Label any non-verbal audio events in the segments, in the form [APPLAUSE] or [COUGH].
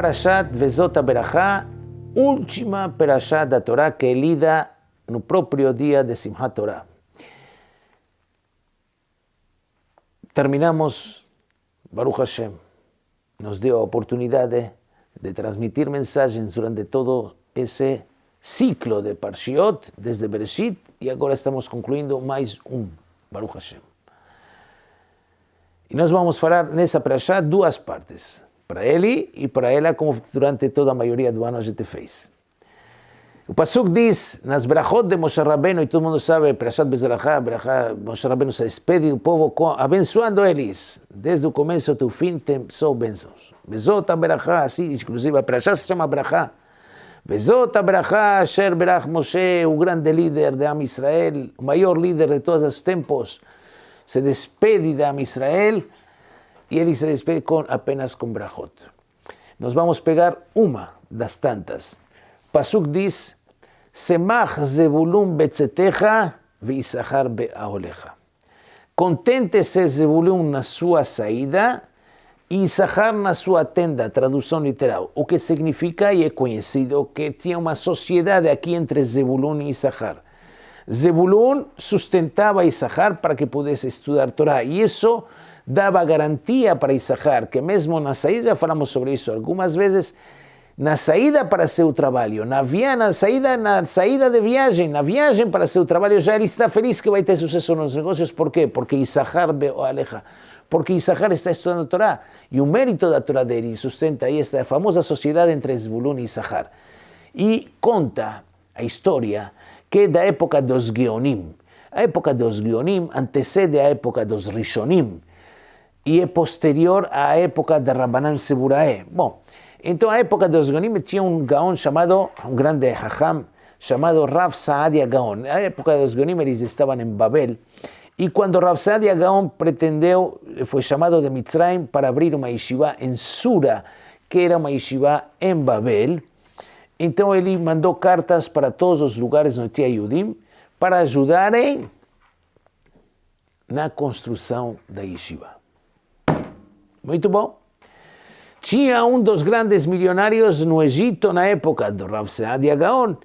Parashat Vezota Berachá, última Parashat da Torá que lida no próprio dia de Simchat Torá. Terminamos, Baruch Hashem, nos deu a oportunidade de transmitir mensagens durante todo esse ciclo de Parshiot, desde Bereshit, e agora estamos concluindo mais um, Baruch Hashem. E nós vamos falar nessa Parashá duas partes para ele e para ela, como durante toda a maioria do ano a gente fez. O Pasuk diz, nas brachot de Moshe Rabbeinu, e todo mundo sabe, Perashat Bezerachá, Moshe Rabbeinu se despede do povo abençoando eles. Desde o começo até o fim tem só bênçãos. Bezot Berachá, assim, inclusive a Perashat se chama Brachá. Bezot Berachá, Asher Berach Moshe, o grande líder de Am Israel, o maior líder de todos os tempos, se despede de Am Israel, e ele se despede com, apenas com brachot. Nós vamos pegar uma das tantas. Pasuk diz, Semach Zebulun betzetecha veisachar beaolecha. Contente-se Zebulun na sua saída e Isachar na sua tenda, tradução literal. O que significa, e é conhecido, que tinha uma sociedade aqui entre Zebulun e Isachar. Zebulun sustentava Isachar para que pudesse estudar Torá. E isso dava garantia para Isahar, que mesmo na saída, falamos sobre isso algumas vezes, na saída para seu trabalho, na, via, na, saída, na saída de viagem, na viagem para seu trabalho, já ele está feliz que vai ter sucesso nos negócios. Por quê? Porque Isahar o aleja. Porque Isahar está estudando a Torá. E o mérito da Torá dele sustenta aí esta famosa sociedade entre Zebulun e Isahar. E conta a história que é da época dos Geonim. A época dos Geonim antecede a época dos Rishonim e é posterior à época de Rabbanan Seburae. Bom, então a época dos Gonim tinha um Gaon chamado, um grande Hacham, chamado Rav Saadia Gaon. Na época dos Gonim eles estavam em Babel, e quando Rav Saadia Gaon pretendeu, foi chamado de Mitzrayim para abrir uma yeshiva em Sura, que era uma yeshiva em Babel, então ele mandou cartas para todos os lugares onde tinha Yudim, para ajudarem na construção da yeshiva. Muito bom. Tinha um dos grandes milionários no Egito na época do Rav Saadia Gaon,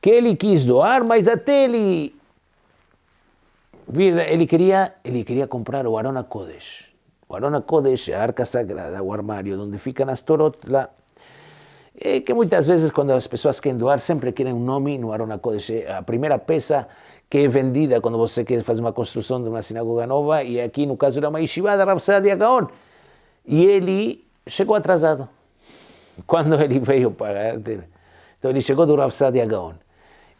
que ele quis doar, mas até ele ele queria, ele queria comprar o Arona Kodesh. O Arona Kodesh, a arca sagrada, o armário onde ficam as torot. E que muitas vezes quando as pessoas querem doar, sempre querem um nome no Arona Kodesh. A primeira peça que é vendida quando você quer fazer uma construção de uma sinagoga nova, e aqui no caso era uma yeshiva da Rav Gaon. E ele chegou atrasado. Quando ele veio para... Então ele chegou do Rav Sadia Gaon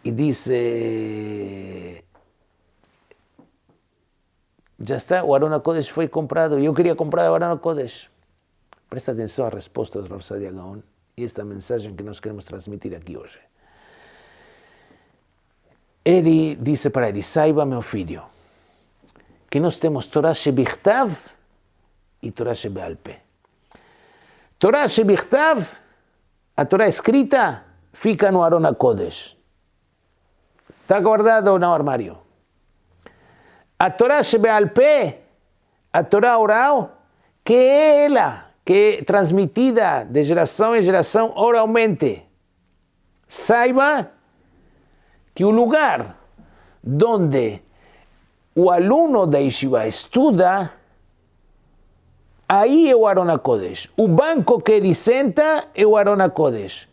e disse... Já está, o Arona Kodesh foi comprado. Eu queria comprar o Arona Kodesh. Presta atenção à resposta do Rav Sadia Gaon e esta mensagem que nós queremos transmitir aqui hoje. Ele disse para ele, saiba, meu filho, que nós temos Torah Shebichtav, e Torá Shebealpe. Torá Shebichtav, a Torá escrita, fica no Arona Kodesh. Está guardado no armário. A Torá Shebealpe, a Torá oral, que é ela, que é transmitida de geração em geração oralmente. Saiba que o lugar onde o aluno da Yeshiva estuda Aí é o Arona Kodesh. O banco que ele senta é o Arona Kodesh.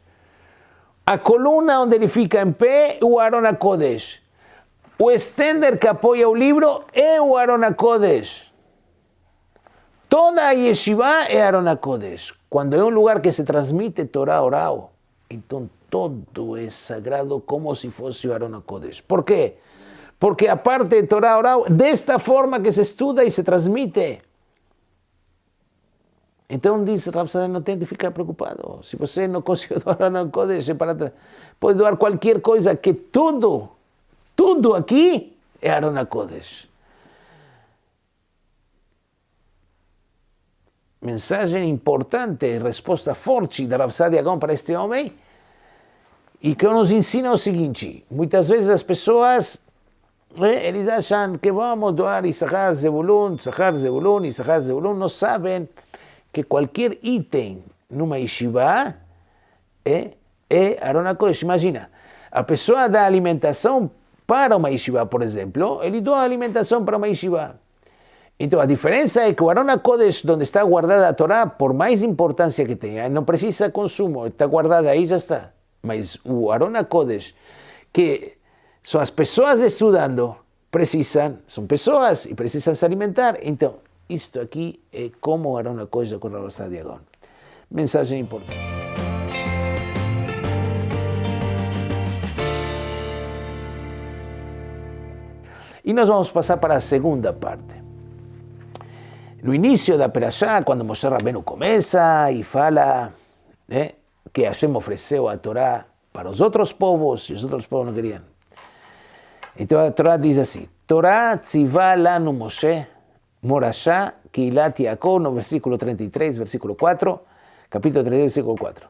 A coluna onde ele fica em pé é o Arona Kodesh. O estender que apoia o livro é o Arona Kodesh. Toda a yeshiva é Arona Kodesh. Quando é um lugar que se transmite Torá oral, então todo é sagrado como se fosse o Arona Kodesh. Por quê? Porque a parte de Torá oral, desta forma que se estuda e se transmite, então diz Rav não tem que ficar preocupado. Se você não conseguiu [LAUGHS] doar no Kodesh, para pode doar qualquer coisa, que tudo, tudo aqui é Arona Kodesh. Mensagem importante, resposta forte da Rav Agão para este homem, e que nos ensina o seguinte, muitas vezes as pessoas, eh, eles acham que vamos doar Issachar Zebulun, Issachar Zebulun, Issachar Zebulun, não sabem que qualquer item numa yeshiva é, é Aaron HaKodesh. Imagina, a pessoa dá alimentação para uma yeshiva, por exemplo, ele doa alimentação para uma yeshiva. Então a diferença é que o Arona onde está guardada a Torá, por mais importância que tenha, não precisa consumo, está guardada aí já está. Mas o Arona que são as pessoas estudando, precisam, são pessoas e precisam se alimentar. Então, isto aqui é como o Arona Kodesh da Corral Diagon. Mensagem importante. E nós vamos passar para a segunda parte. No início da Perashá, quando Moshe Rabbeinu começa e fala né, que Hashem ofereceu a Torá para os outros povos e os outros povos não queriam. Então a Torá diz assim: Torá tzivá lanu Moshe, Morashá, Keilat Yaakov, no versículo 33, versículo 4, capítulo 33, versículo 4.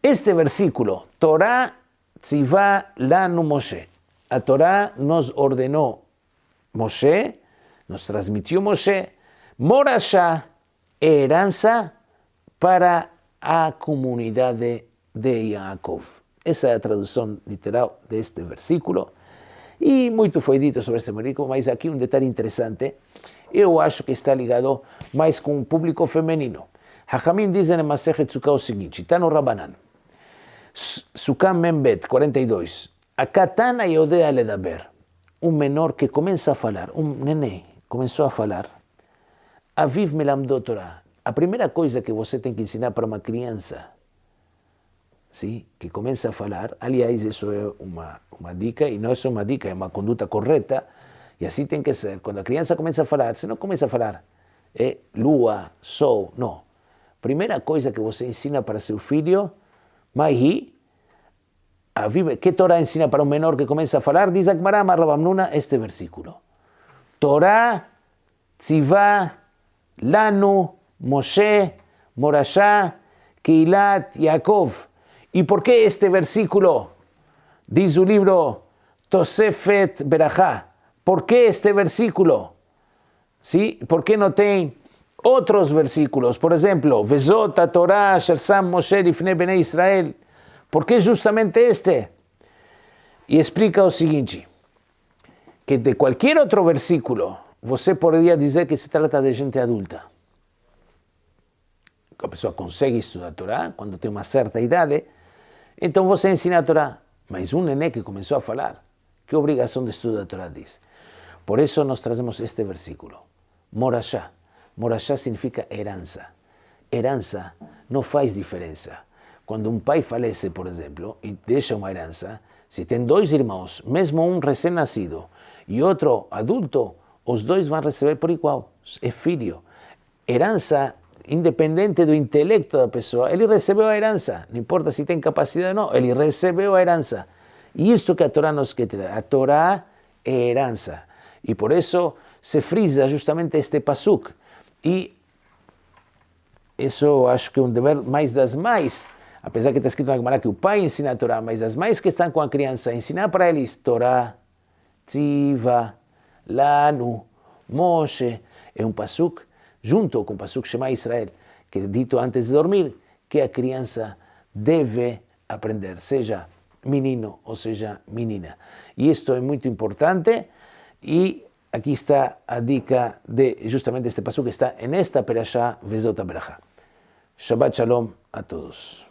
Este versículo, Torá tzivá lanu Moshe, a Torá nos ordenó Moshe, nos transmitió Moshe, Morashá, herança para a comunidade de Yaakov. Essa é a tradução literal deste versículo. E muito foi dito sobre este versículo, mas aqui um detalhe interessante. Eu acho que está ligado mais com o público feminino. Hachamim dizem em Masechet Sukkah o seguinte, está no Rabanan. Sukkah Membet 42. A katana yodea ledaber. Um menor que começa a falar, um neném, começou a falar. Aviv Melamdot Torah. A primeira coisa que você tem que ensinar para uma criança, sim, que começa a falar, aliás, isso é uma, uma dica, e não é só uma dica, é uma conduta correta, e assim tem que ser. Quando a criança começa a falar, você não começa a falar, é lua, sol, não. Primeira coisa que você ensina para seu filho, Maihi, Aviv, que Torá ensina para um menor que começa a falar? Diz Akmará este versículo. Torá, tzivá, Lanu, Moshe, Morashá, Keilat, Yaakov. ¿Y por qué este versículo? Dice su libro Tosefet Berajá. ¿Por qué este versículo? ¿Sí? ¿Por qué no tiene otros versículos? Por ejemplo, Vezota, Torah, Shersam, Moshe, Ifne, Bene Israel. ¿Por qué justamente este? Y explica lo siguiente, que de cualquier otro versículo você poderia dizer que se trata de gente adulta. A pessoa consegue estudar a Torá quando tem uma certa idade, então você ensina a Torá. Mas um neném que começou a falar, que obrigação de estudar a Torá diz? Por eso nos traemos este versículo. Morashá. Morashá significa heranza. Heranza no faz diferencia. Cuando un país fallece, por ejemplo, y deja una heranza, si tienen dos hermanos, mesmo un recién nacido y otro adulto, los dos van a recibir por igual. Es filio. Heranza independiente do intelecto de da pessoa, ele recebeu a herança, não importa se tem capacidade ou não, ele recebeu a herança. E isto que a Torá nos quer A Torá é herança. E por isso se frisa justamente este pasuk. E isso acho que é um dever mais das mães. Apesar que está escrito na Gemara que o pai ensina a Torá, mas as mães que estão com a criança, ensinar para eles Torá, Tziva, Lanu, Moshe, é um pasuk junto com o pasuk Shema Israel, que é dito antes de dormir, que a criança deve aprender, seja menino ou seja menina. E isto é muito importante Y aquí está Adika de justamente este paso que está en esta perashá, Vezota Berajá. Shabbat Shalom a todos.